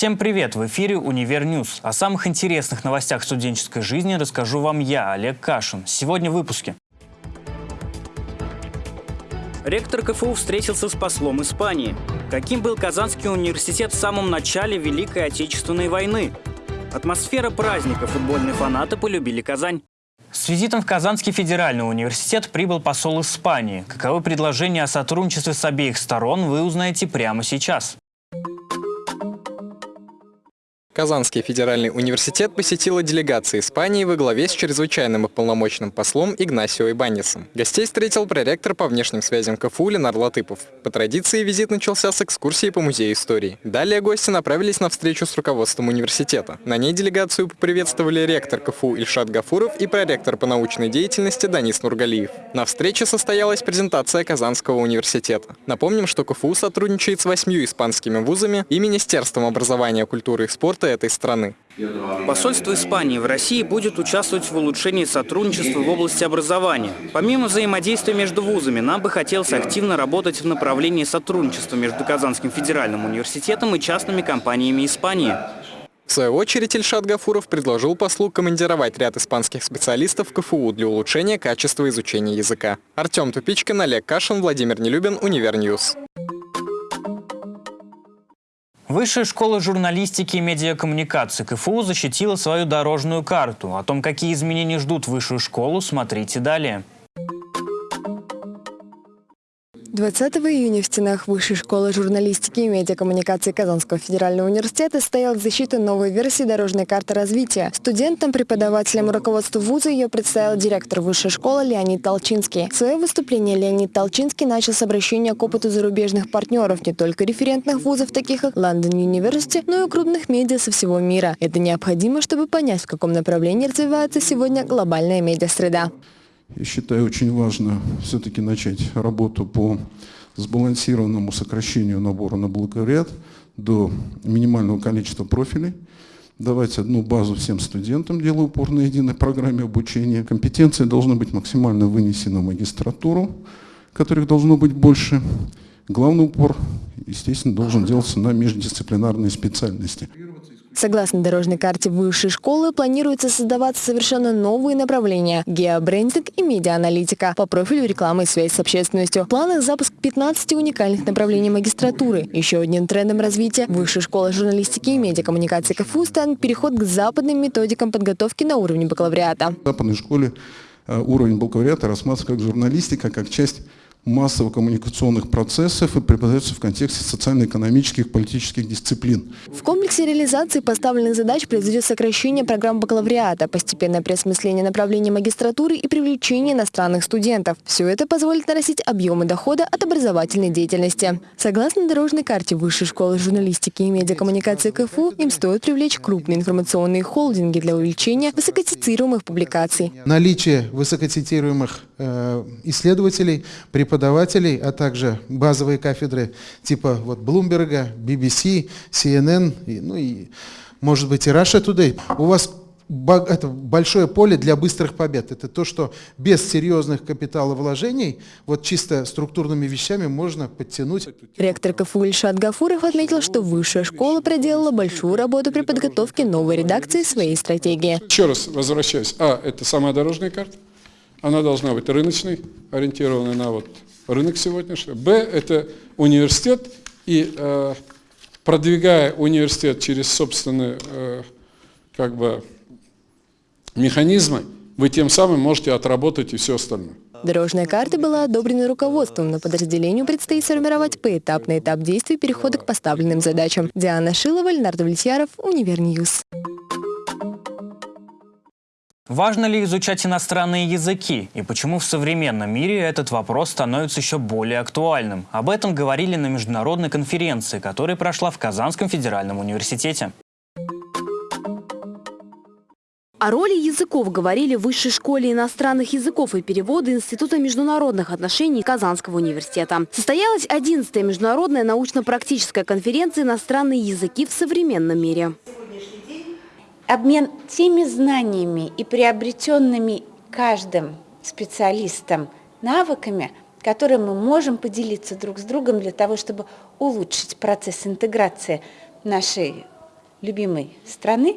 Всем привет! В эфире «Univer News». О самых интересных новостях студенческой жизни расскажу вам я, Олег Кашин. Сегодня в выпуске. Ректор КФУ встретился с послом Испании. Каким был Казанский университет в самом начале Великой Отечественной войны? Атмосфера праздника футбольные фанаты полюбили Казань. С визитом в Казанский федеральный университет прибыл посол Испании. Каковы предложения о сотрудничестве с обеих сторон, вы узнаете прямо сейчас. Казанский федеральный университет посетила делегация Испании во главе с чрезвычайным и полномочным послом Игнасио Ибанисом. Гостей встретил проректор по внешним связям КФУ Ленар Латыпов. По традиции визит начался с экскурсии по музею истории. Далее гости направились на встречу с руководством университета. На ней делегацию поприветствовали ректор КФУ Ильшат Гафуров и проректор по научной деятельности Данис Нургалиев. На встрече состоялась презентация Казанского университета. Напомним, что КФУ сотрудничает с восьмью испанскими вузами и Министерством образования, культуры и спорта этой страны. Посольство Испании в России будет участвовать в улучшении сотрудничества в области образования. Помимо взаимодействия между вузами, нам бы хотелось активно работать в направлении сотрудничества между Казанским федеральным университетом и частными компаниями Испании. В свою очередь Ильшат Гафуров предложил послу командировать ряд испанских специалистов в КФУ для улучшения качества изучения языка. Артем Тупичкин, Олег Кашин, Владимир Нелюбин, Univer News. Высшая школа журналистики и медиакоммуникации КФУ защитила свою дорожную карту. О том, какие изменения ждут высшую школу, смотрите далее. 20 июня в стенах Высшей школы журналистики и медиакоммуникации Казанского федерального университета состоялась защита новой версии дорожной карты развития. Студентам, преподавателям и руководству вуза ее представил директор Высшей школы Леонид Толчинский. Свое выступление Леонид Толчинский начал с обращения к опыту зарубежных партнеров, не только референтных вузов, таких как London University, но и крупных медиа со всего мира. Это необходимо, чтобы понять, в каком направлении развивается сегодня глобальная медиасреда. Я считаю, очень важно все-таки начать работу по сбалансированному сокращению набора на бакалавриат до минимального количества профилей, давать одну базу всем студентам, делая упор на единой программе обучения. Компетенции должны быть максимально вынесены в магистратуру, которых должно быть больше. Главный упор, естественно, должен делаться на междисциплинарные специальности. Согласно дорожной карте высшей школы, планируется создаваться совершенно новые направления – геобрендинг и медиааналитика по профилю рекламы и связь с общественностью. В планах запуск 15 уникальных направлений магистратуры. Еще одним трендом развития высшей школы журналистики и медиакоммуникации КФУ станет переход к западным методикам подготовки на уровне бакалавриата. В западной школе э, уровень бакалавриата рассматривается как журналистика, как часть массово-коммуникационных процессов и преподается в контексте социально-экономических политических дисциплин. В комплексе реализации поставленных задач произойдет сокращение программ бакалавриата, постепенное переосмысление направлений магистратуры и привлечение иностранных студентов. Все это позволит нарастить объемы дохода от образовательной деятельности. Согласно дорожной карте Высшей школы журналистики и медиакоммуникации КФУ, им стоит привлечь крупные информационные холдинги для увеличения высокоцитируемых публикаций. Наличие высокоцитируемых э, исследователей при преподавателей, а также базовые кафедры типа вот Bloomberg, BBC, CNN, и, ну и, может быть, и Russia Today. У вас это большое поле для быстрых побед. Это то, что без серьезных капиталовложений, вот чисто структурными вещами можно подтянуть. Ректор КФУ Ильшат Гафуров отметил, что высшая школа проделала большую работу при подготовке новой редакции своей стратегии. Еще раз возвращаюсь. А, это самая дорожная карта. Она должна быть рыночной, ориентированной на вот рынок сегодняшний. Б – это университет, и э, продвигая университет через собственные э, как бы, механизмы, вы тем самым можете отработать и все остальное. Дорожная карта была одобрена руководством, но подразделению предстоит сформировать поэтапный этап действий перехода к поставленным задачам. Диана Шилова, Ленар Давлетьяров, Univer News. Важно ли изучать иностранные языки и почему в современном мире этот вопрос становится еще более актуальным? Об этом говорили на международной конференции, которая прошла в Казанском федеральном университете. О роли языков говорили в Высшей школе иностранных языков и перевода Института международных отношений Казанского университета. Состоялась 11-я международная научно-практическая конференция «Иностранные языки в современном мире» обмен теми знаниями и приобретенными каждым специалистом навыками, которые мы можем поделиться друг с другом для того, чтобы улучшить процесс интеграции нашей любимой страны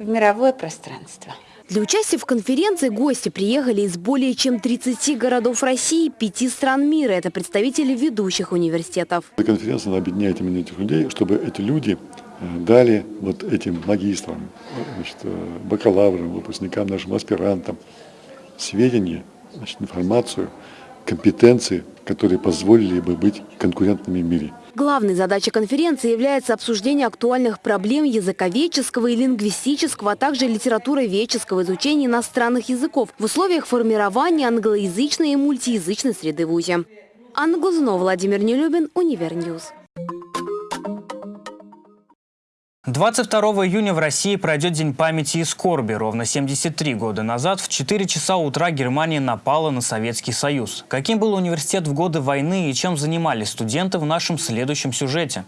в мировое пространство. Для участия в конференции гости приехали из более чем 30 городов России и 5 стран мира. Это представители ведущих университетов. Конференция объединяет именно этих людей, чтобы эти люди дали вот этим магистрам, значит, э, бакалаврам, выпускникам, нашим аспирантам сведения, значит, информацию, компетенции, которые позволили бы быть конкурентными в мире. Главной задачей конференции является обсуждение актуальных проблем языковедческого и лингвистического, а также литературоведческого изучения иностранных языков в условиях формирования англоязычной и мультиязычной среды в ВУЗе. Анна Глазунова, Владимир Нелюбин, Univer News. 22 июня в России пройдет День памяти и скорби. Ровно 73 года назад в 4 часа утра Германия напала на Советский Союз. Каким был университет в годы войны и чем занимались студенты в нашем следующем сюжете?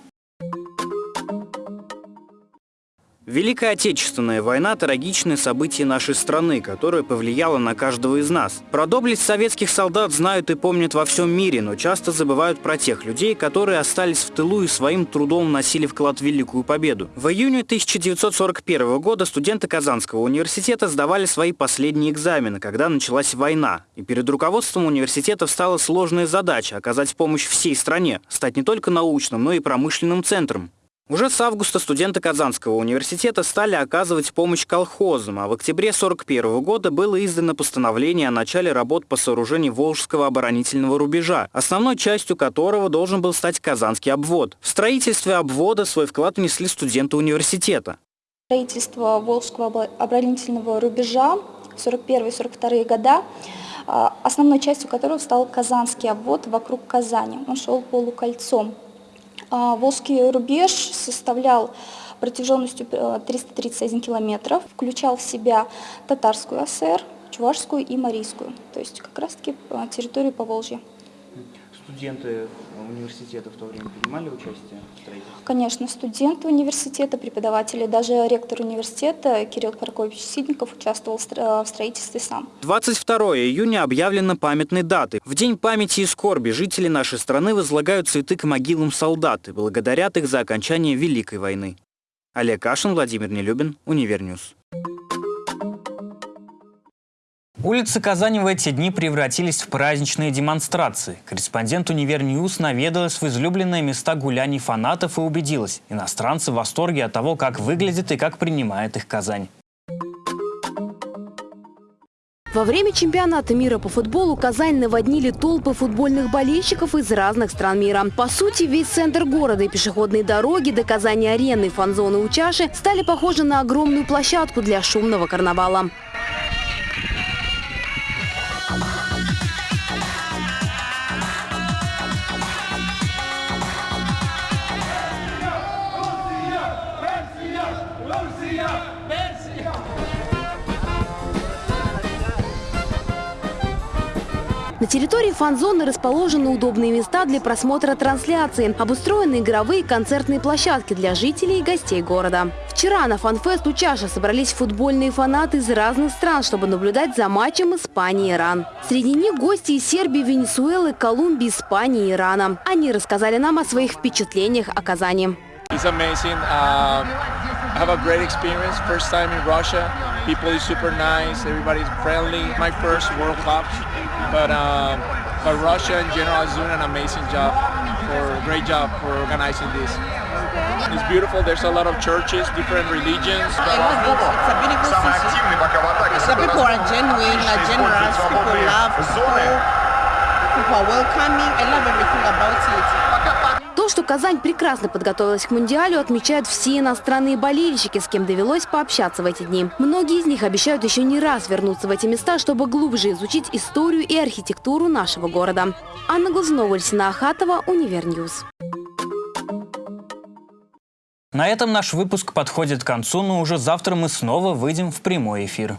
Великая Отечественная война – трагичное событие нашей страны, которое повлияло на каждого из нас. Про доблесть советских солдат знают и помнят во всем мире, но часто забывают про тех людей, которые остались в тылу и своим трудом вносили вклад в Великую Победу. В июне 1941 года студенты Казанского университета сдавали свои последние экзамены, когда началась война. И перед руководством университета встала сложная задача – оказать помощь всей стране, стать не только научным, но и промышленным центром. Уже с августа студенты Казанского университета стали оказывать помощь колхозам, а в октябре 1941 года было издано постановление о начале работ по сооружению Волжского оборонительного рубежа, основной частью которого должен был стать Казанский обвод. В строительстве обвода свой вклад внесли студенты университета. Строительство Волжского оборонительного рубежа 41-42 года, а, основной частью которого стал Казанский обвод вокруг Казани. Он шел полукольцом. А, Волжский рубеж составлял протяженностью 331 э, километров, включал в себя татарскую ССР, чувашскую и марийскую, то есть как раз-таки э, территорию Поволжья. Студенты университета в то время принимали участие в строительстве? Конечно, студенты университета, преподаватели, даже ректор университета Кирилл Каракович Сидников участвовал в строительстве сам. 22 июня объявлена памятной датой. В День памяти и скорби жители нашей страны возлагают цветы к могилам солдат и благодарят их за окончание Великой войны. Олег Кашин, Владимир Нелюбин, Univer News. Улицы Казани в эти дни превратились в праздничные демонстрации. Корреспондент Univer News наведалась в излюбленные места гуляний фанатов и убедилась, иностранцы в восторге от того, как выглядит и как принимает их Казань. Во время чемпионата мира по футболу Казань наводнили толпы футбольных болельщиков из разных стран мира. По сути, весь центр города и пешеходные дороги до Казани-арены, фан-зоны у чаши стали похожи на огромную площадку для шумного карнавала. На территории фан-зоны расположены удобные места для просмотра трансляции, обустроены игровые концертные площадки для жителей и гостей города. Вчера на фан-фест у чаши собрались футбольные фанаты из разных стран, чтобы наблюдать за матчем Испании-Иран. Среди них гости из Сербии, Венесуэлы, Колумбии, Испании и Ирана. Они рассказали нам о своих впечатлениях о Казани. It's amazing. I have a great experience. First time in Russia. People is super nice. Everybody's friendly. My first World Cup, but um, but Russia in general is doing an amazing job. For great job for organizing this. It's beautiful. There's a lot of churches, different religions. It's a beautiful city. The people are genuine, are generous. People love people. People are welcoming. I love everything about it. То, что Казань прекрасно подготовилась к Мундиалю, отмечают все иностранные болельщики, с кем довелось пообщаться в эти дни. Многие из них обещают еще не раз вернуться в эти места, чтобы глубже изучить историю и архитектуру нашего города. Анна Глазунова, Альсина Ахатова, Univer News. На этом наш выпуск подходит к концу, но уже завтра мы снова выйдем в прямой эфир.